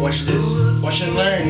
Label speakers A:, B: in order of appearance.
A: Watch this. Watch and learn.